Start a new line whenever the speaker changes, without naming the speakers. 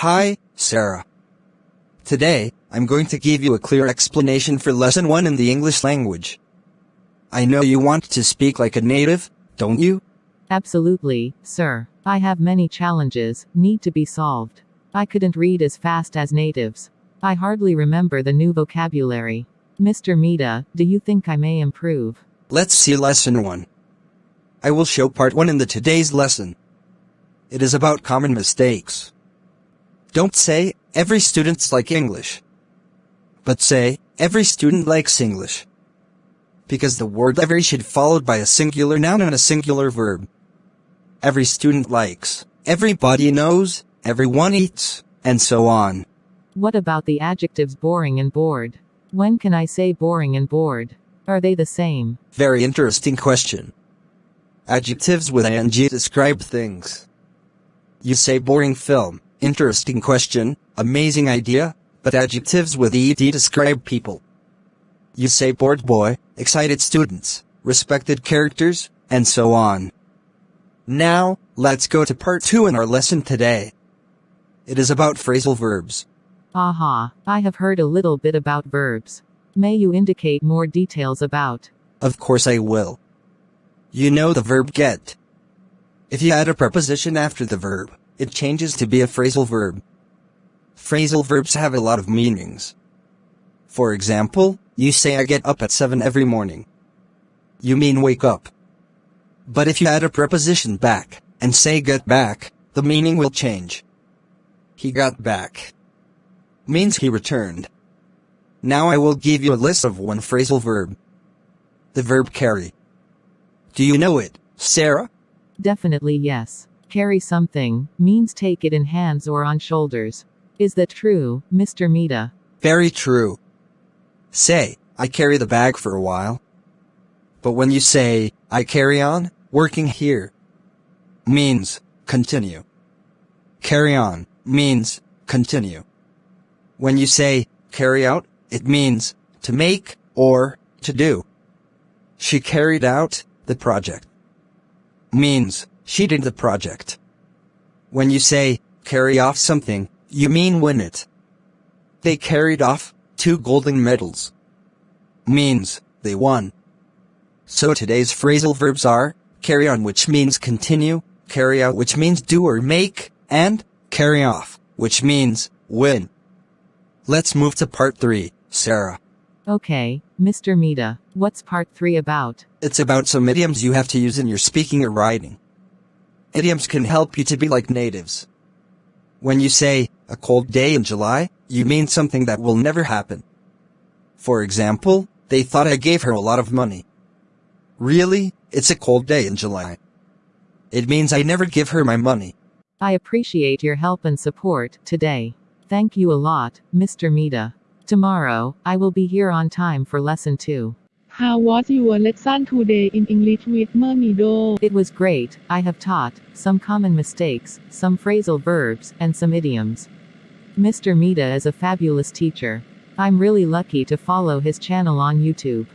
Hi, Sarah. Today, I'm going to give you a clear explanation for lesson 1 in the English language. I know you want to speak like a native, don't you?
Absolutely, sir. I have many challenges, need to be solved. I couldn't read as fast as natives. I hardly remember the new vocabulary. Mr. Mita, do you think I may improve?
Let's see lesson 1. I will show part 1 in the today's lesson. It is about common mistakes. Don't say, every student's like English. But say, every student likes English. Because the word every should followed by a singular noun and a singular verb. Every student likes, everybody knows, everyone eats, and so on.
What about the adjectives boring and bored? When can I say boring and bored? Are they the same?
Very interesting question. Adjectives with ing describe things. You say boring film, interesting question, amazing idea, but adjectives with ed describe people. You say bored boy, excited students, respected characters, and so on. Now, let's go to part 2 in our lesson today. It is about phrasal verbs.
Aha, I have heard a little bit about verbs. May you indicate more details about?
Of course I will. You know the verb get. If you add a preposition after the verb, it changes to be a phrasal verb. Phrasal verbs have a lot of meanings. For example, you say I get up at 7 every morning. You mean wake up. But if you add a preposition back, and say get back, the meaning will change. He got back. Means he returned. Now I will give you a list of one phrasal verb. The verb carry. Do you know it, Sarah?
Definitely yes. Carry something means take it in hands or on shoulders. Is that true, Mr. Mita?
Very true. Say, I carry the bag for a while. But when you say, I carry on, working here, means, continue. Carry on, means, continue. When you say, carry out, it means, to make, or, to do. She carried out, the project. Means, she did the project. When you say, carry off something, you mean win it. They carried off, two golden medals. Means, they won. So today's phrasal verbs are, carry on which means continue, carry out which means do or make, and, carry off, which means, win. Let's move to part 3, Sarah.
Okay, Mr. Mita, what's part 3 about?
It's about some idioms you have to use in your speaking or writing. Idioms can help you to be like natives. When you say, a cold day in July, you mean something that will never happen. For example, they thought I gave her a lot of money. Really, it's a cold day in July. It means I never give her my money.
I appreciate your help and support today. Thank you a lot, Mr. Mita. Tomorrow, I will be here on time for lesson 2.
How was your lesson today in English with Mermido?
It was great. I have taught some common mistakes, some phrasal verbs, and some idioms. Mr. Mita is a fabulous teacher. I'm really lucky to follow his channel on YouTube.